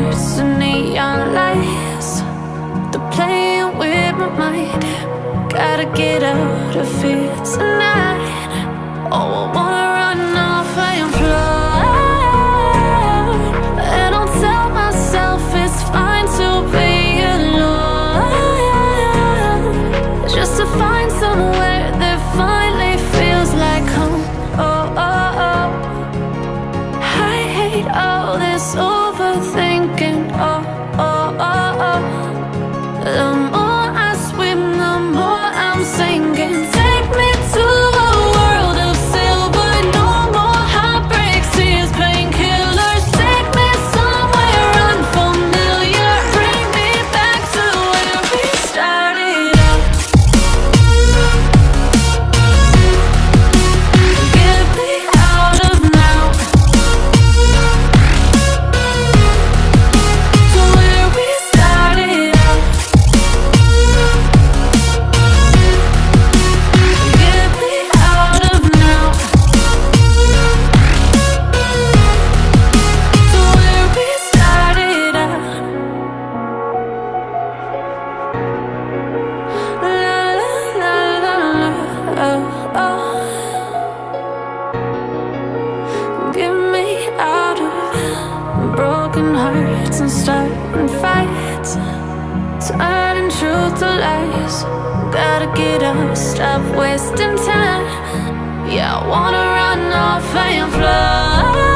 There's the neon lights They're playing with my mind. Gotta get out of here tonight. Oh, I wanna and starting fights Turning truth to lies. Gotta get up, stop wasting time. Yeah, I wanna run off and fly.